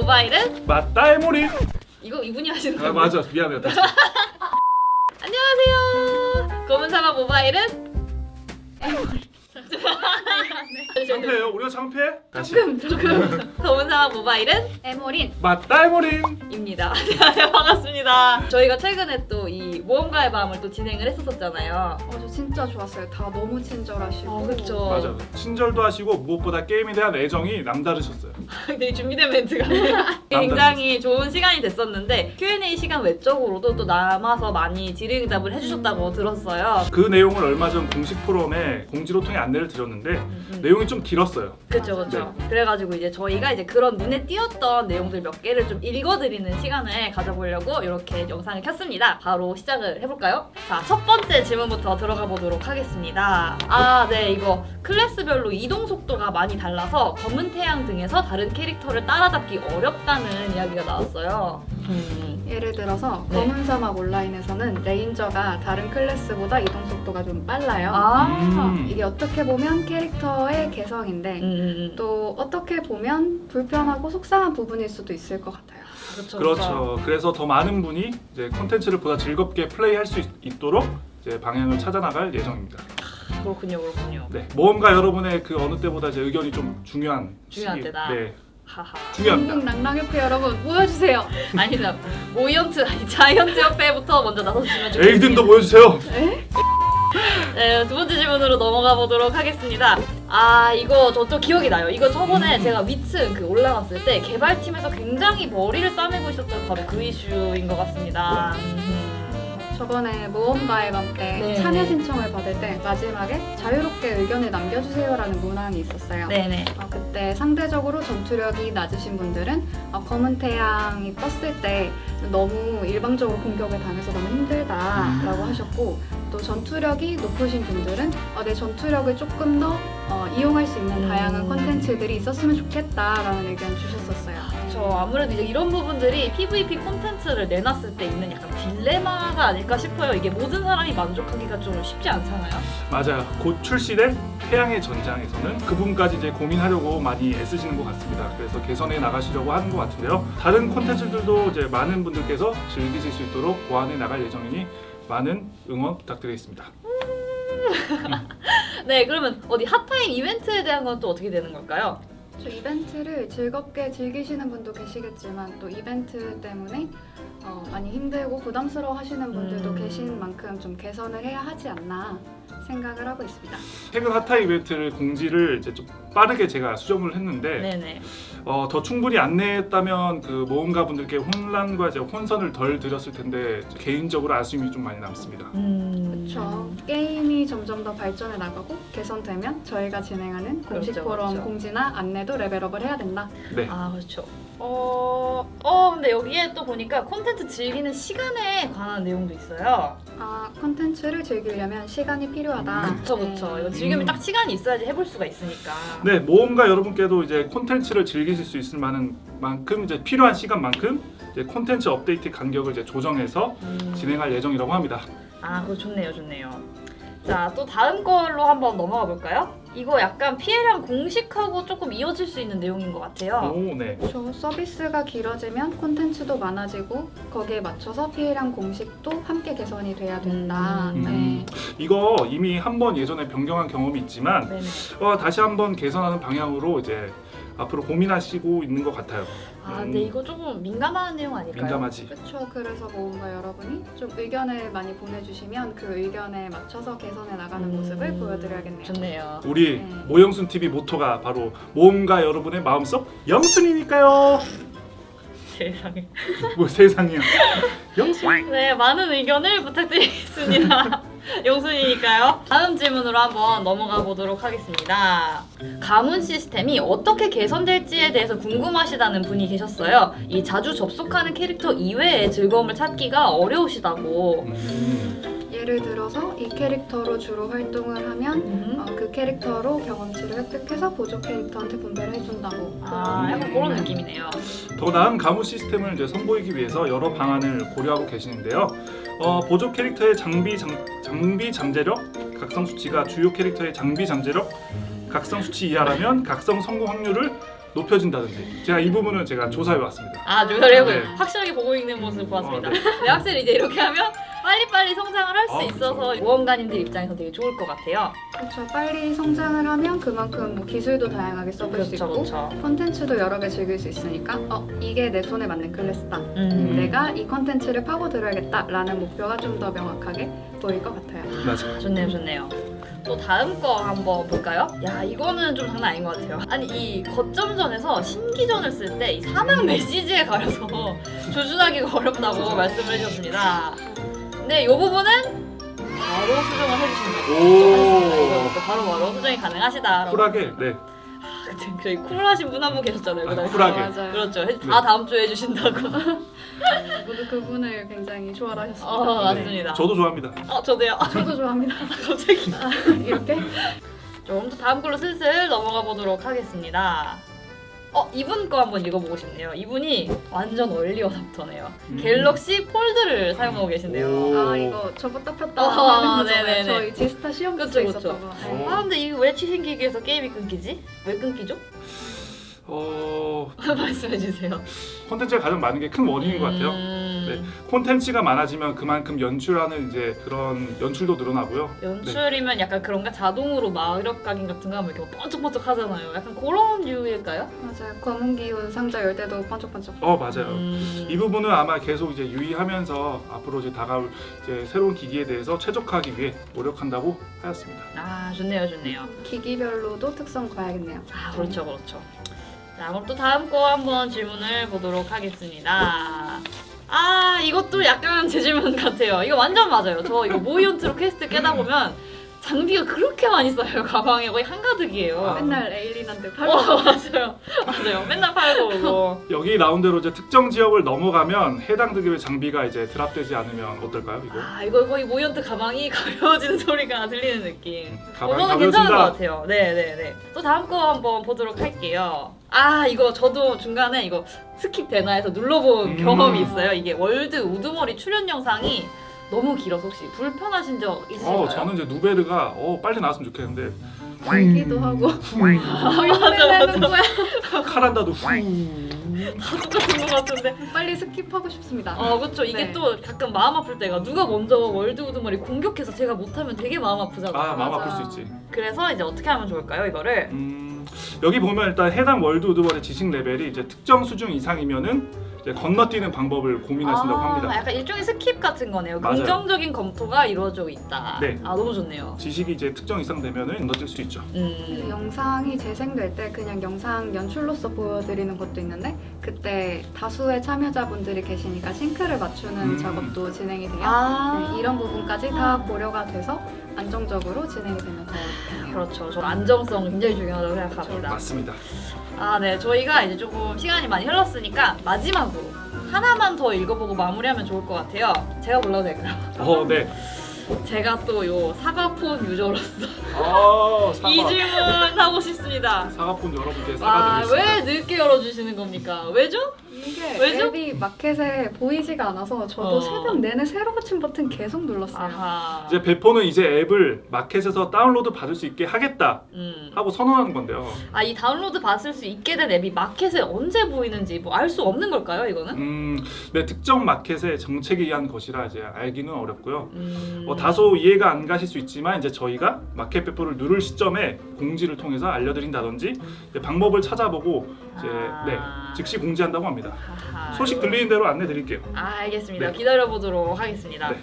모바일은 맞다 에모리. 이거 이분이 하시는 아 거예요? 맞아 미안해요. 안녕하세요. 검은 사막 모바일은 창피해요. 우리가 창피해? 다시. 조금 조금 검은 사막 모바일은 에모린 맞다 에모리. 입니다. 네, 반갑습니다. 저희가 최근에 또 이 모험가의 밤을 또 진행을 했었잖아요. 어, 저 진짜 좋았어요. 다 너무 친절하시고 아, 그쵸. 맞아. 친절도 하시고 무엇보다 게임에 대한 애정이 남다르셨어요. 되게 준비된 멘트가 굉장히 좋은 시간이 됐었는데 Q&A 시간 외적으로도 또 남아서 많이 질의응답을 해주셨다고 들었어요. 그 내용을 얼마 전 공식 포럼에 공지로 통해 안내를 드렸는데 음, 내용이 좀 길었어요. 그렇죠, 그렇죠. 그래가지고 이제 저희가 이제 그런 눈에 띄었던 내용들 몇 개를 좀 읽어드리는 시간을 가져보려고 이렇게 영상을 켰습니다. 바로 시작 을 해볼까요? 자, 첫 번째 질문부터 들어가 보도록 하겠습니다. 아, 네, 이거 클래스별로 이동 속도가 많이 달라서 검은 태양 등에서 다른 캐릭터를 따라잡기 어렵다는 이야기가 나왔어요. 음, 예를 들어서 네. 검은 사막 온라인에서는 레인저가 다른 클래스보다 이동 속도가 좀 빨라요. 아, 음. 이게 어떻게 보면 캐릭터의 개성인데 음, 음, 또 어떻게 보면 불편하고 속상한 부분일 수도 있을 것 같아요. 그렇죠, 그렇죠. 그래서 더 많은 분이 이제 콘텐츠를 보다 즐겁게 플레이할 수 있, 있도록 이제 방향을 찾아나갈 예정입니다. 그렇군요, 그렇군요. 네, 모험가 여러분의 그 어느 때보다 제 의견이 좀 중요한 중요한 시기- 때다. 네, 하하. 중요합니다. 랑랑협회 여러분 모여주세요. 아니다. 모이언트, 아니 자이언트 협회부터 먼저 나서주시면 좋겠습니다. 에이든도 보여주세요. 네, 두 번째 질문으로 넘어가 보도록 하겠습니다. 아, 이거 저 또 기억이 나요. 이거 저번에 음. 제가 위층 그 올라갔을 때 개발팀에서 굉장히 머리를 싸매고 있었던 바로 그 이슈인 것 같습니다. 음. 저번에 모험가의 밤때 네. 참여 신청을 받을 때 마지막에 자유롭게 의견을 남겨주세요라는 문항이 있었어요. 네네. 어, 그때 상대적으로 전투력이 낮으신 분들은 어, 검은 태양이 떴을 때 너무 일방적으로 공격을 당해서 너무 힘들다라고 하셨고 또 전투력이 높으신 분들은 어, 내 전투력을 조금 더 어, 이용할 수 있는 음. 다양한 컨텐츠들이 있었으면 좋겠다라는 의견 주셨었어요. 저 아무래도 이제 이런 부분들이 PVP 콘텐츠를 내놨을 때 있는 약간 딜레마가 아닐까 싶어요. 이게 모든 사람이 만족하기가 좀 쉽지 않잖아요. 맞아요. 곧 출시될 태양의 전장에서는 그 부분까지 이제 고민하려고 많이 애쓰시는 것 같습니다. 그래서 개선해 나가시려고 하는 것 같은데요. 다른 콘텐츠들도 이제 많은 분들께서 즐기실 수 있도록 보완해 나갈 예정이니 많은 응원 부탁드리겠습니다. 네, 그러면 어디 핫타임 이벤트에 대한 건 또 어떻게 되는 걸까요? 저 이벤트를 즐겁게 즐기시는 분도 계시겠지만 또 이벤트 때문에 어, 많이 힘들고 부담스러워 하시는 분들도 음. 계신 만큼 좀 개선을 해야 하지 않나 생각을 하고 있습니다. 최근 핫타 이벤트를 공지를 이제 좀 빠르게 제가 수정을 했는데 네네. 어, 더 충분히 안내했다면 그 모험가 분들께 혼란과 이제 혼선을 덜 드렸을 텐데 개인적으로 아쉬움이 좀 많이 남습니다. 음. 그렇죠. 게임이 점점 더 발전해 나가고 개선되면 저희가 진행하는 공식 그렇죠, 포럼 그렇죠. 공지나 안내 도 레벨업을 해야 된다. 네. 아 그렇죠. 어, 어 근데 여기에 또 보니까 콘텐츠 즐기는 시간에 관한 내용도 있어요. 아 컨텐츠를 즐기려면 시간이 필요하다. 그쵸 그쵸. 네. 이거 즐기면 음. 딱 시간이 있어야지 해볼 수가 있으니까. 네, 모험가 여러분께도 이제 콘텐츠를 즐기실 수 있을 만한 만큼 이제 필요한 시간만큼 이제 콘텐츠 업데이트 간격을 이제 조정해서 음. 진행할 예정이라고 합니다. 아 그거 좋네요 좋네요. 자 또 다음 걸로 한번 넘어가 볼까요? 이거 약간 피해량 공식하고 조금 이어질 수 있는 내용인 것 같아요. 오, 네. 저 서비스가 길어지면 콘텐츠도 많아지고 거기에 맞춰서 피해량 공식도 함께 개선이 돼야 된다. 음. 네. 이거 이미 한 번 예전에 변경한 경험이 있지만. 어, 다시 한번 개선하는 방향으로 이제 앞으로 고민하시고 있는 것 같아요. 아 근데 이거 조금 민감한 내용 아닐까요? 민감하지. 그렇죠. 그래서 모험가 여러분이 좀 의견을 많이 보내주시면 그 의견에 맞춰서 개선해 나가는 음. 모습을 보여드려야겠네요. 좋네요. 우리 네. 모영순 TV 모토가 바로 모험가 여러분의 마음속 영순이니까요. 세상에. 뭐 세상이야. 영순. 네, 많은 의견을 부탁드리겠습니다. 용순이니까요. 다음 질문으로 한번 넘어가 보도록 하겠습니다. 가문 시스템이 어떻게 개선될지에 대해서 궁금하시다는 분이 계셨어요. 이 자주 접속하는 캐릭터 이외의 즐거움을 찾기가 어려우시다고. 음, 예를 들어서 이 캐릭터로 주로 활동을 하면 음. 어, 그 캐릭터로 경험치를 획득해서 보조 캐릭터한테 분배를 해준다고. 아, 약간 그런 느낌이네요. 더 나은 가무 시스템을 이제 선보이기 위해서 여러 방안을 고려하고 계시는데요. 어, 보조 캐릭터의 장비 장, 장비 잠재력, 각성 수치가 주요 캐릭터의 장비 잠재력, 각성 수치 이하라면 각성 성공 확률을 높여진다든지 제가 이 부분은 제가 조사해 왔습니다. 아 조사를 해보 네. 확실하게 보고 있는 모습 보았습니다. 어, 네. 네, 확실히 이제 이렇게 하면 빨리빨리 성장을 할수 아, 있어서 모험가님들 입장에서 되게 좋을 것 같아요. 그렇죠. 빨리 성장을 하면 그만큼 뭐 기술도 다양하게 써볼 수 그렇죠, 있고 그렇죠. 콘텐츠도 여러 개 즐길 수 있으니까 어 이게 내 손에 맞는 클래스다. 음. 내가 이 콘텐츠를 파고들어야겠다 라는 목표가 좀 더 명확하게 보일 것 같아요. 맞아요. 좋네요, 좋네요. 또 다음 거 한번 볼까요? 야, 이거는 좀 장난 아닌 것 같아요. 아니, 이 거점전에서 신기전을 쓸 때 이 사막 메시지에 가려서 조준하기가 어렵다고 말씀을 해주셨습니다. 근데 이 부분은 바로 수정을 해주신다고 오. 하셨습니다. 바로 바로 수정이 가능하시다. 쿨하게 네. 저희 쿨하신 분 한 분 계셨잖아요. 아. 쿨하게. 맞아요. 그렇죠. 해- 다 다음 주에 해주신다고. 모두 그분을 굉장히 좋아하셨습니다. 어, 네. 맞습니다. 저도 좋아합니다. 어, 저도요. 저도 좋아합니다. 갑자기. 이렇게 좀 더 다음 걸로 슬슬 넘어가 보도록 하겠습니다. 어 이분 거 한번 읽어보고 싶네요. 이분이 완전 얼리 어답터네요. 음. 갤럭시 폴드를 사용하고 계신데요. 오. 아 이거 접었다 폈다 거잖아요. 네네네. 저희 지스타 시험 그쵸. 있었던 거. 네. 어. 아 근데 이거 왜 취생기기 위해서 게임이 끊기지? 왜 끊기죠? 어 말씀해 주세요. 콘텐츠가 가장 많은 게 큰 원인인 것 같아요. 음, 네. 콘텐츠가 많아지면 그만큼 연출하는 이제 그런 연출도 늘어나고요. 연출이면 약간 그런가 자동으로 마력 각인 같은 거 하면 이렇게 번쩍번쩍 하잖아요. 약간 그런 이유일까요? 맞아요. 검은 기운 상자 열 때도 번쩍번쩍. 어 맞아요. 음, 이 부분은 아마 계속 이제 유의하면서 앞으로 이제 다가올 이제 새로운 기기에 대해서 최적화하기 위해 노력한다고 하였습니다. 아 좋네요, 좋네요. 기기별로도 특성 봐야겠네요. 아 그렇죠 그렇죠 자 그럼 또 다음 거 한번 질문을 보도록 하겠습니다 아 이것도 약간 제 질문 같아요 이거 완전 맞아요 저 이거 모이온트로 퀘스트 깨다 보면 장비가 그렇게 많이 쌓여요 가방에 거의 한가득이에요 아. 맨날 에일린한테 팔고 어 맞아요 맞아요 맨날 팔고 오고 여기 나온 대로 이제 특정 지역을 넘어가면 해당 등급의 장비가 이제 drop되지 않으면 어떨까요? 이거 아 이거 거의 모이온트 가방이 가벼워지는 소리가 들리는 느낌 음, 어, 가방 저는 괜찮은 것 가벼워진다. 같아요. 네네네. 또 다음 거 한번 보도록 할게요. 아 이거 저도 중간에 이거 skip 되나 해서 눌러본 음. 경험이 있어요. 이게 월드 우두머리 출연 영상이 너무 길어서 혹시 불편하신 적 있으신가요? 어 저는 이제 누베르가 어 빨리 나왔으면 좋겠는데 말기도 하고 맞아 맞아. 거야. 카란다도 후. 다 똑같은 것 같은데. 빨리 skip하고 싶습니다. 어 그렇죠. 이게 네. 또 가끔 마음 아플 때가 누가 먼저 월드 우두머리 공격해서 제가 못하면 되게 마음 아프잖아요. 아 마음 맞아. 아플 수 있지. 그래서 이제 어떻게 하면 좋을까요 이거를? 음, 여기 보면 일단 해당 월드 우두머리의 지식 레벨이 이제 특정 수준 이상이면은 건너뛰는 방법을 고민하신다고 아, 합니다. 약간 일종의 skip 같은 거네요. 맞아요. 긍정적인 검토가 이루어지고 있다. 네. 아 너무 좋네요. 지식이 이제 특정 이상 되면은 건너뛸 수 있죠. 그 음. 영상이 재생될 때 그냥 영상 연출로서 보여드리는 것도 있는데 그때 다수의 참여자분들이 계시니까 sync를 맞추는 음. 작업도 진행이 돼요. 아 네, 이런 부분까지 다 고려가 돼서 안정적으로 진행이 되면 더 좋겠네요. 그렇죠. 저 안정성 굉장히 중요하다고 생각합니다. 맞습니다. 아 네, 저희가 이제 조금 시간이 많이 흘렀으니까 마지막으로 하나만 더 읽어보고 마무리하면 좋을 것 같아요. 제가 골라도 될까요? 어, 네. 제가 또 요 사과폰 유저로서 아, 사과. 이 질문 하고 싶습니다. 사과폰 여러분께 아, 사과 드리겠습니다. 왜 늦게 열어주시는 겁니까? 왜죠? 이게 왜죠? 앱이 마켓에 보이지가 않아서 저도 어. 새벽 내내 새로 고친 버튼 계속 눌렀어요. 아하. 이제 배포는 이제 앱을 마켓에서 다운로드 받을 수 있게 하겠다 음. 하고 선언하는 건데요. 아, 이 다운로드 받을 수 있게 된 앱이 마켓에 언제 보이는지 뭐 알 수 없는 걸까요, 이거는? 음, 네, 특정 마켓의 정책에 의한 것이라 이제 알기는 어렵고요. 음. 뭐 다소 이해가 안 가실 수 있지만 이제 저희가 마켓 배포를 누를 시점에 공지를 통해서 알려드린다든지 방법을 찾아보고 이제 아. 네 즉시 공지한다고 합니다. 아하, 소식 들리는 대로 안내 드릴게요. 아, 알겠습니다. 네. 기다려보도록 하겠습니다. 네.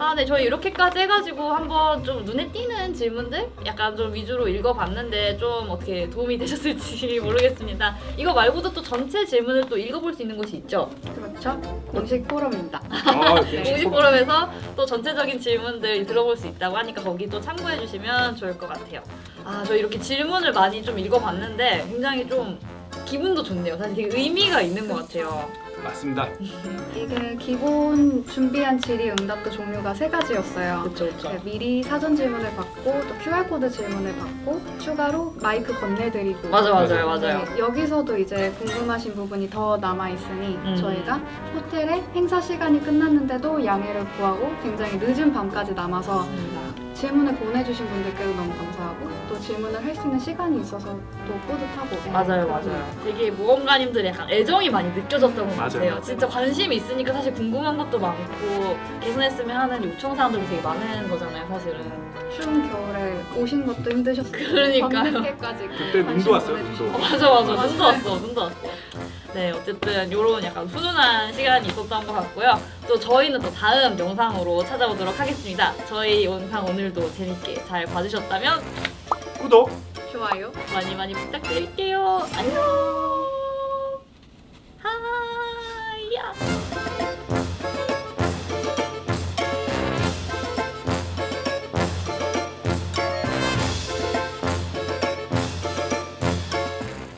아, 네, 저희 이렇게까지 해가지고 한번 좀 눈에 띄는 질문들 약간 좀 위주로 읽어봤는데 좀 어떻게 도움이 되셨을지 모르겠습니다. 이거 말고도 또 전체 질문을 또 읽어볼 수 있는 곳이 있죠. 그렇죠? 공식 포럼입니다. 아, 공식 포럼에서 또 전체적인 질문들 들어볼 수 있다고 하니까 거기 또 참고해 주시면 좋을 것 같아요. 아, 저 이렇게 질문을 많이 좀 읽어봤는데 굉장히 좀 기분도 좋네요. 사실 되게 의미가 있는 것 같아요. 맞습니다. 이게 기본 준비한 질의 응답도 종류가 세 가지였어요. 그렇죠, 그렇죠. 네, 미리 사전 질문을 받고 또 QR코드 질문을 받고 추가로 마이크 건네드리고 맞아, 맞아요, 맞아요. 맞아요. 네, 여기서도 이제 궁금하신 부분이 더 남아있으니 음. 저희가 호텔에 행사 시간이 끝났는데도 양해를 구하고 굉장히 늦은 밤까지 남아서 맞습니다. 질문을 보내주신 분들께도 너무 감사하고 또 질문을 할 수 있는 시간이 있어서 또 뿌듯하고 네, 맞아요, 맞아요. 되게 모험가님들의 약간 애정이 많이 느껴졌던 것 맞아요. 같아요. 진짜 관심이 있으니까 사실 궁금한 것도 많고 개선했으면 하는 요청 사항들도 되게 많은 거잖아요, 사실은. 추운 겨울에 오신 것도 힘드셨고 그러니까요. 밤늦게까지 그때 눈도 왔어요, 눈도. 어, 맞아, 맞아. 맞아요. 눈도 왔어, 눈도 왔어. 네, 어쨌든 이런 약간 훈훈한 시간이 있었던 것 같고요. 또 저희는 또 다음 영상으로 찾아오도록 하겠습니다. 저희 영상 오늘도 재밌게 잘 봐주셨다면 구독! 좋아요. 많이 많이 부탁드릴게요. 안녕.